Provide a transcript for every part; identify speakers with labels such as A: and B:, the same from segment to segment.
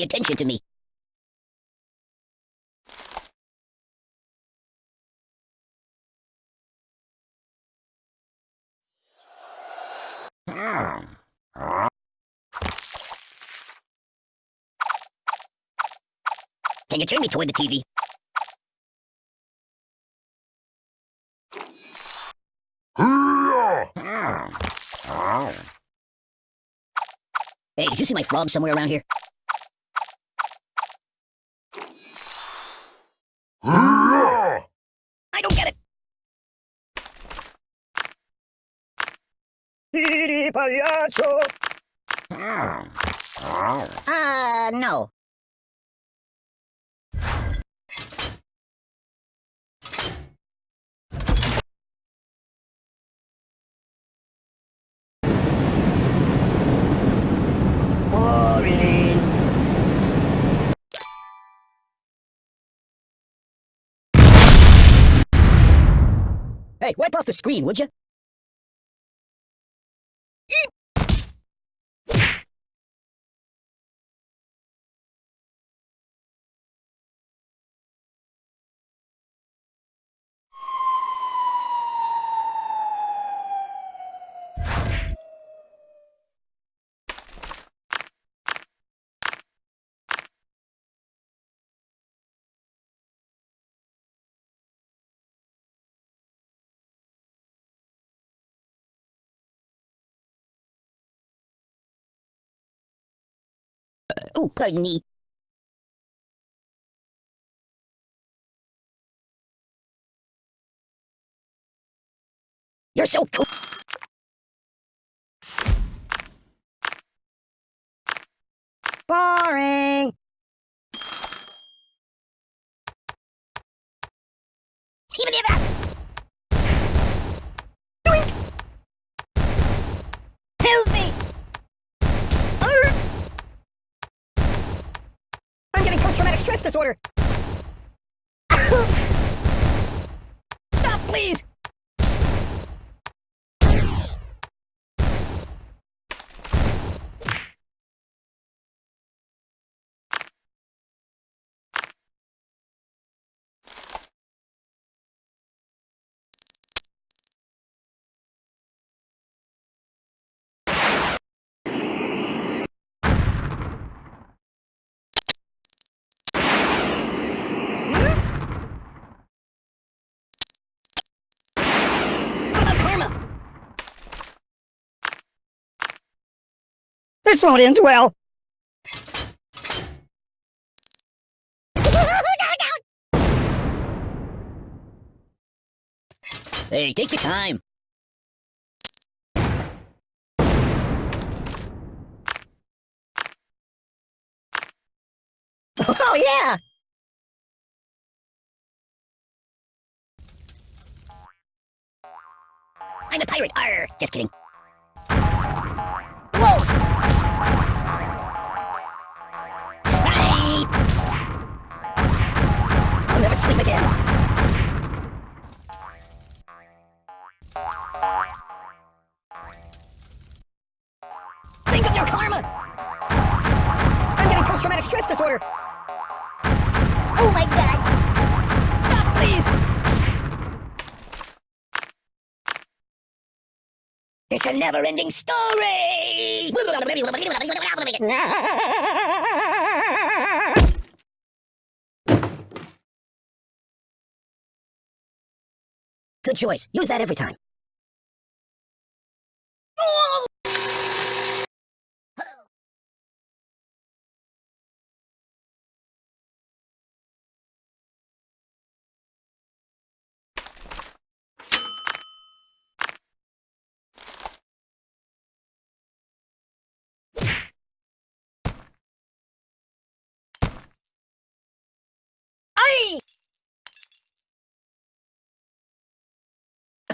A: pay attention to me. Can you turn me toward the TV? Hey, did you see my frog somewhere around here? I don't get it. Uh, no. Boring. Hey, wipe off the screen, would you? Oh, pardon me. You're so cool. Boring. Even if. Help me! Arr! I'm getting post-traumatic stress disorder. Stop, please! This won't end well. Hey, take your time. Oh, yeah! I'm a pirate. Arr, just kidding. Sleep again. Think of your karma! I'm getting post-traumatic stress disorder. Oh my god! Stop, please! It's a never-ending story! Good choice. Use that every time.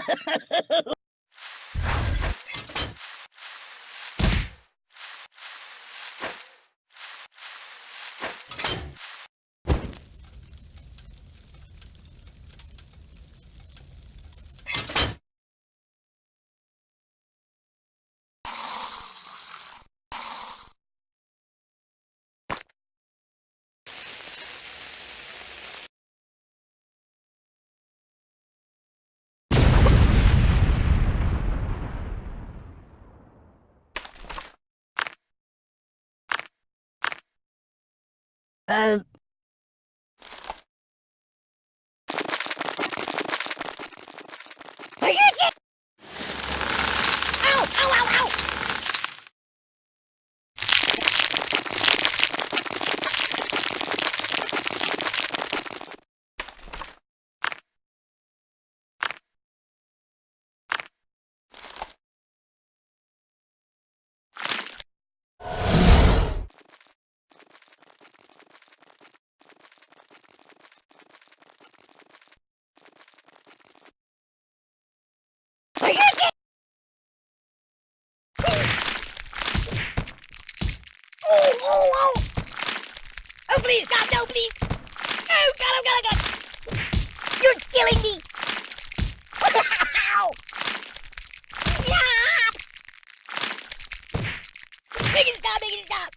A: Ay! Uh. Ow! Ow! Ow! Ow! Oh, oh, oh! Oh, please, God, no, please! Oh, God, oh, God, oh, God! You're killing me! Ow! Make it stop, make it stop!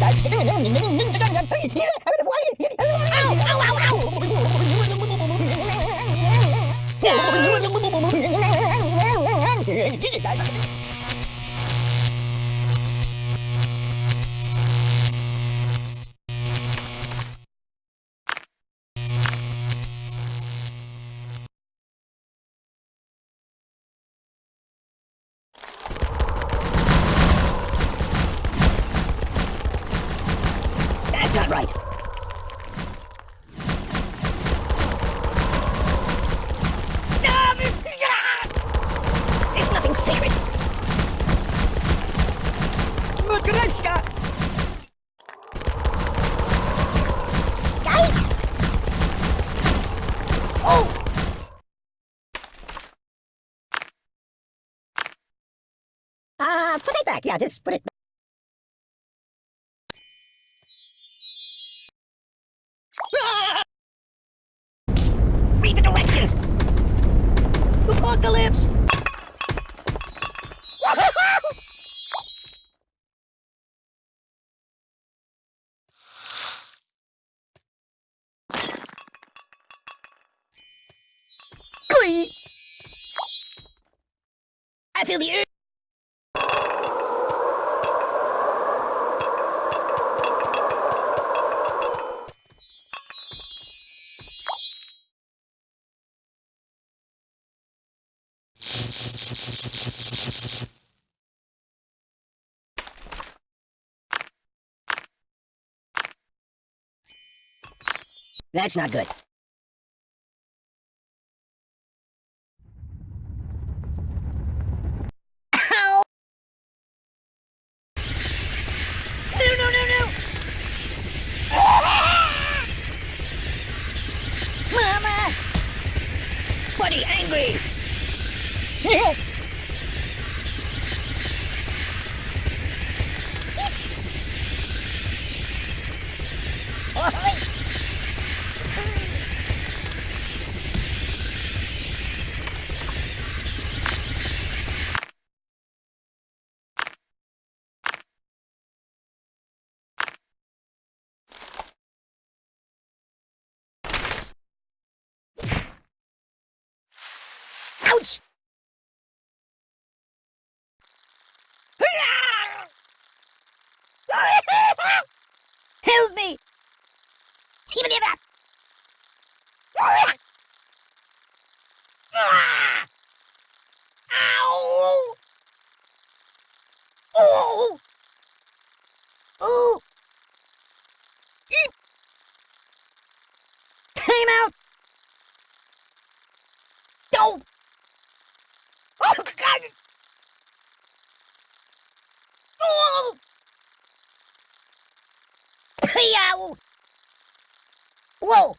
A: 나 지금 눈눈눈눈 Yeah. Matryoshka! Guys! Oh! Uh, put it back. Yeah, just put it Ah! I feel the urge. That's not good. Buddy, angry! Ouch! Help me! Even if I...
B: Ow! Oh! Time out! Go! Oh, God! Oh! Yow! Whoa!